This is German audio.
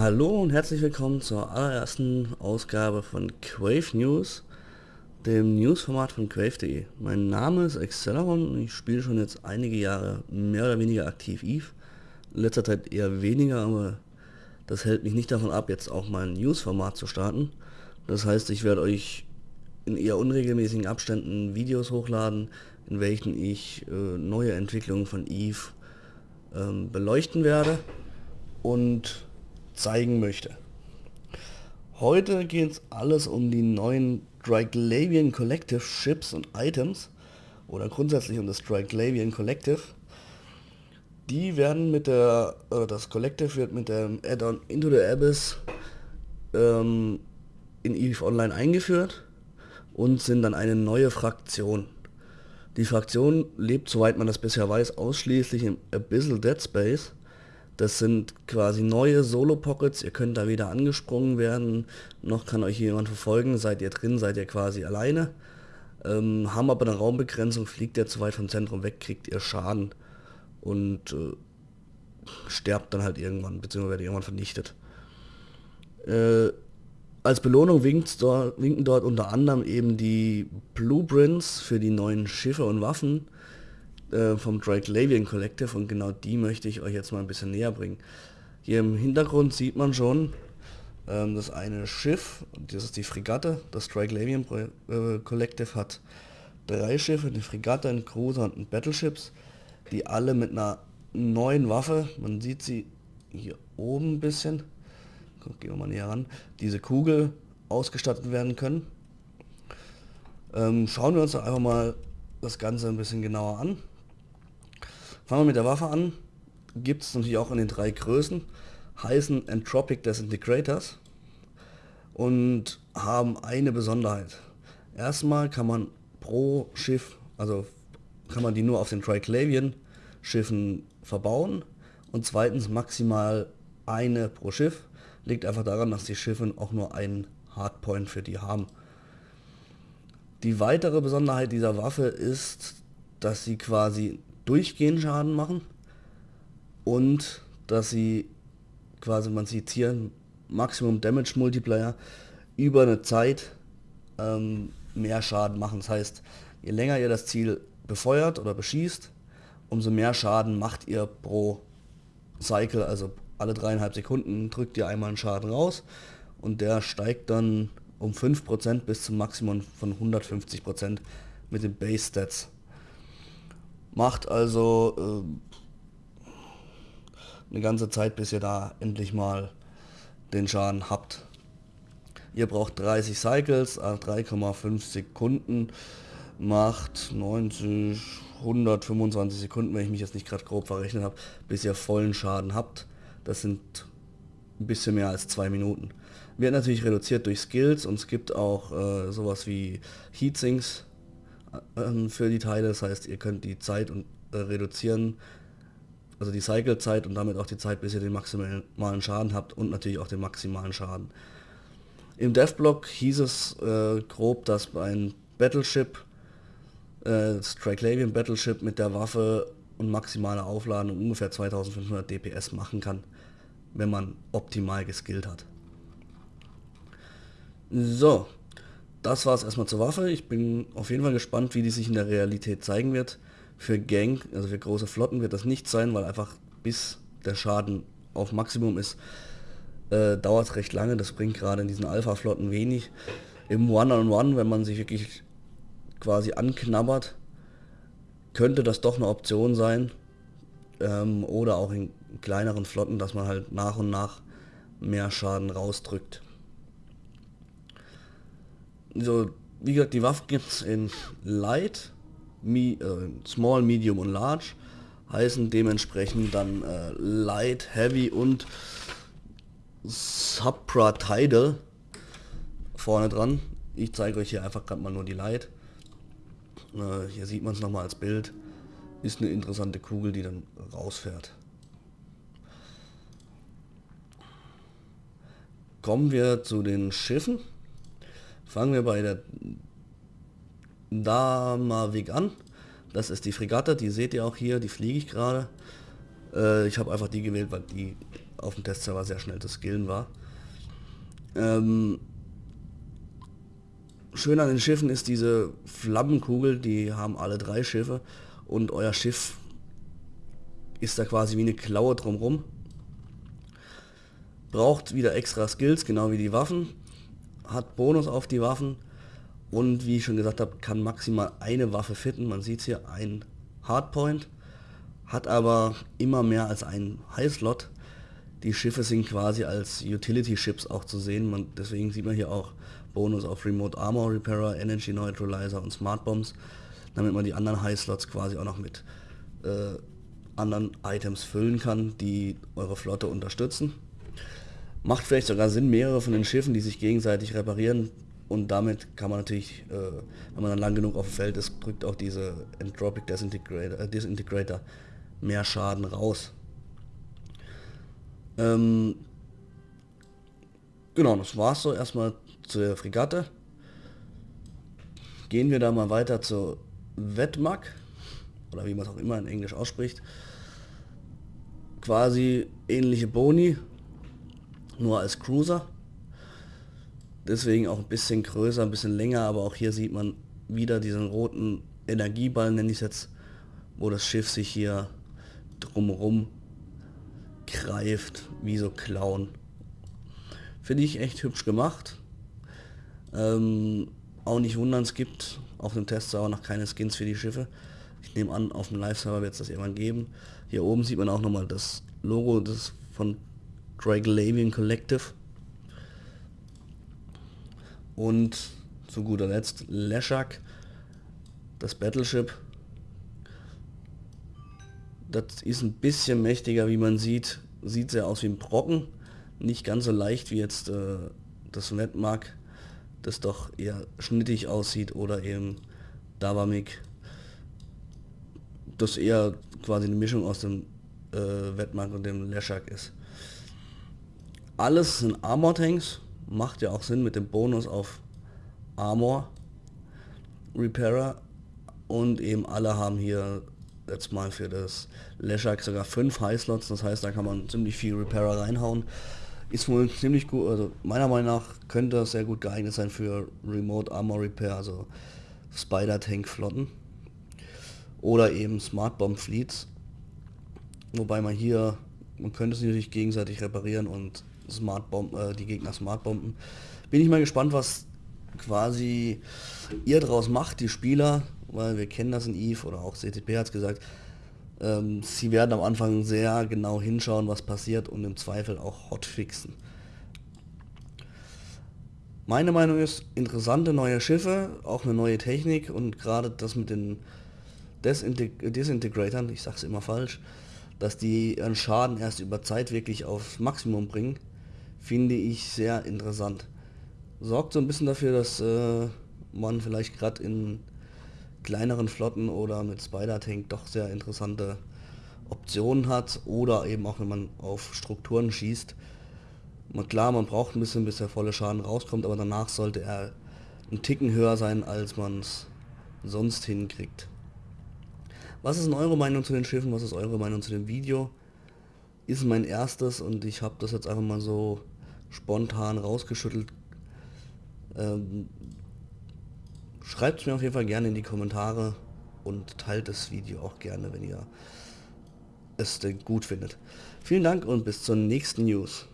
Hallo und herzlich willkommen zur allerersten Ausgabe von Quave News, dem Newsformat von Quave.de. Mein Name ist Acceleron und ich spiele schon jetzt einige Jahre mehr oder weniger aktiv Eve. In letzter Zeit eher weniger, aber das hält mich nicht davon ab, jetzt auch mal ein Newsformat zu starten. Das heißt, ich werde euch in eher unregelmäßigen Abständen Videos hochladen, in welchen ich äh, neue Entwicklungen von Eve ähm, beleuchten werde und zeigen möchte. Heute geht es alles um die neuen Dryglavian Collective Ships und Items oder grundsätzlich um das Dryglavian Collective. Die werden mit der, oder das Collective wird mit dem Add-on Into the Abyss ähm, in EVE Online eingeführt und sind dann eine neue Fraktion. Die Fraktion lebt, soweit man das bisher weiß, ausschließlich im Abyssal Dead Space. Das sind quasi neue Solo-Pockets, ihr könnt da weder angesprungen werden, noch kann euch jemand verfolgen, seid ihr drin, seid ihr quasi alleine. Ähm, haben aber eine Raumbegrenzung, fliegt ihr zu weit vom Zentrum weg, kriegt ihr Schaden und äh, sterbt dann halt irgendwann, beziehungsweise werdet irgendwann vernichtet. Äh, als Belohnung dort, winken dort unter anderem eben die Blueprints für die neuen Schiffe und Waffen äh, vom Drake Collective und genau die möchte ich euch jetzt mal ein bisschen näher bringen. Hier im Hintergrund sieht man schon ähm, das eine Schiff, das ist die Fregatte, das Drake äh, Collective hat drei Schiffe, eine Fregatte, ein Cruiser und ein Battleships, die alle mit einer neuen Waffe, man sieht sie hier oben ein bisschen, gehen wir mal näher ran, diese Kugel ausgestattet werden können. Ähm, schauen wir uns einfach mal das Ganze ein bisschen genauer an. Fangen wir mit der Waffe an. Gibt es natürlich auch in den drei Größen. Heißen Entropic Disintegrators und haben eine Besonderheit. Erstmal kann man pro Schiff, also kann man die nur auf den Triclavian Schiffen verbauen und zweitens maximal eine pro Schiff. Liegt einfach daran, dass die Schiffe auch nur einen Hardpoint für die haben. Die weitere Besonderheit dieser Waffe ist, dass sie quasi durchgehend Schaden machen und dass sie quasi, man sieht hier Maximum Damage Multiplier über eine Zeit ähm, mehr Schaden machen. Das heißt, je länger ihr das Ziel befeuert oder beschießt, umso mehr Schaden macht ihr pro Cycle, also alle dreieinhalb Sekunden drückt ihr einmal einen Schaden raus und der steigt dann um 5% bis zum Maximum von 150% mit den Base Stats. Macht also äh, eine ganze Zeit, bis ihr da endlich mal den Schaden habt. Ihr braucht 30 Cycles, 3,5 Sekunden, macht 90, 125 Sekunden, wenn ich mich jetzt nicht gerade grob verrechnet habe, bis ihr vollen Schaden habt. Das sind ein bisschen mehr als zwei Minuten. Wird natürlich reduziert durch Skills und es gibt auch äh, sowas wie Heatsinks äh, für die Teile. Das heißt, ihr könnt die Zeit und, äh, reduzieren, also die Cycle-Zeit und damit auch die Zeit, bis ihr den maximalen Schaden habt und natürlich auch den maximalen Schaden. Im Deathblock hieß es äh, grob, dass ein Battleship, äh, das Triclavian Battleship mit der Waffe und maximaler Aufladung ungefähr 2500 DPS machen kann, wenn man optimal geskillt hat. So, das war es erstmal zur Waffe. Ich bin auf jeden Fall gespannt, wie die sich in der Realität zeigen wird. Für Gang, also für große Flotten wird das nicht sein, weil einfach bis der Schaden auf Maximum ist, äh, dauert es recht lange. Das bringt gerade in diesen Alpha-Flotten wenig. Im One-on-One, -on -One, wenn man sich wirklich quasi anknabbert, könnte das doch eine Option sein. Ähm, oder auch in kleineren Flotten, dass man halt nach und nach mehr Schaden rausdrückt. So, wie gesagt, die Waffen gibt es in Light, Me, äh, Small, Medium und Large. Heißen dementsprechend dann äh, Light, Heavy und Supra-Tidal vorne dran. Ich zeige euch hier einfach gerade mal nur die Light. Äh, hier sieht man es nochmal als Bild. Ist eine interessante Kugel, die dann rausfährt. Kommen wir zu den Schiffen. Fangen wir bei der Damavik an. Das ist die Fregatte, die seht ihr auch hier, die fliege ich gerade. Äh, ich habe einfach die gewählt, weil die auf dem Testserver sehr schnell zu skillen war. Ähm, schön an den Schiffen ist diese Flammenkugel, die haben alle drei Schiffe und euer Schiff ist da quasi wie eine Klaue drumrum. Braucht wieder extra Skills, genau wie die Waffen. Hat Bonus auf die Waffen. Und wie ich schon gesagt habe, kann maximal eine Waffe fitten. Man sieht hier ein Hardpoint. Hat aber immer mehr als einen High-Slot. Die Schiffe sind quasi als Utility-Ships auch zu sehen. Man, deswegen sieht man hier auch Bonus auf Remote Armor Repairer, Energy Neutralizer und Smart Bombs. Damit man die anderen High-Slots quasi auch noch mit äh, anderen Items füllen kann, die eure Flotte unterstützen. Macht vielleicht sogar Sinn, mehrere von den Schiffen, die sich gegenseitig reparieren und damit kann man natürlich, äh, wenn man dann lang genug auf dem Feld ist, drückt auch diese Entropic Disintegrator, äh, Disintegrator mehr Schaden raus. Ähm, genau, das war's so erstmal zur Fregatte. Gehen wir da mal weiter zur Wetmag oder wie man es auch immer in Englisch ausspricht quasi ähnliche Boni, nur als Cruiser. Deswegen auch ein bisschen größer, ein bisschen länger, aber auch hier sieht man wieder diesen roten Energieball, nenne ich es jetzt, wo das Schiff sich hier drumherum greift, wie so Clown. Finde ich echt hübsch gemacht. Ähm, auch nicht wundern, es gibt auf dem Testserver noch keine Skins für die Schiffe. Ich nehme an, auf dem Live-Server wird es das irgendwann geben. Hier oben sieht man auch nochmal das Logo des von Draglavian Collective. Und zu guter Letzt Leshak, das Battleship. Das ist ein bisschen mächtiger, wie man sieht. Sieht sehr aus wie ein Brocken. Nicht ganz so leicht wie jetzt äh, das Netmark, das doch eher schnittig aussieht oder eben Davamik das eher quasi eine Mischung aus dem äh, und dem Leshak ist. Alles sind Armor Tanks, macht ja auch Sinn mit dem Bonus auf Armor Repairer und eben alle haben hier jetzt mal für das Leshak sogar fünf High Slots, das heißt da kann man ziemlich viel Repairer reinhauen. Ist wohl ziemlich gut, also meiner Meinung nach könnte das sehr gut geeignet sein für Remote Armor Repair, also Spider Tank Flotten oder eben Smart Bomb Fleets. Wobei man hier, man könnte es natürlich gegenseitig reparieren und Smart Bomb, äh, die Gegner Smart Bomben. Bin ich mal gespannt, was quasi ihr draus macht, die Spieler, weil wir kennen das in EVE oder auch CTP hat es gesagt, ähm, sie werden am Anfang sehr genau hinschauen, was passiert und im Zweifel auch hotfixen. Meine Meinung ist, interessante neue Schiffe, auch eine neue Technik und gerade das mit den Desinteg Desintegratoren, ich sag's immer falsch, dass die ihren Schaden erst über Zeit wirklich aufs Maximum bringen, finde ich sehr interessant. Sorgt so ein bisschen dafür, dass äh, man vielleicht gerade in kleineren Flotten oder mit Spider-Tank doch sehr interessante Optionen hat oder eben auch wenn man auf Strukturen schießt. Man, klar, man braucht ein bisschen, bis der volle Schaden rauskommt, aber danach sollte er einen Ticken höher sein, als man es sonst hinkriegt. Was ist eure Meinung zu den Schiffen? Was ist eure Meinung zu dem Video? Ist mein erstes und ich habe das jetzt einfach mal so spontan rausgeschüttelt. Ähm, Schreibt es mir auf jeden Fall gerne in die Kommentare und teilt das Video auch gerne, wenn ihr es denn gut findet. Vielen Dank und bis zur nächsten News.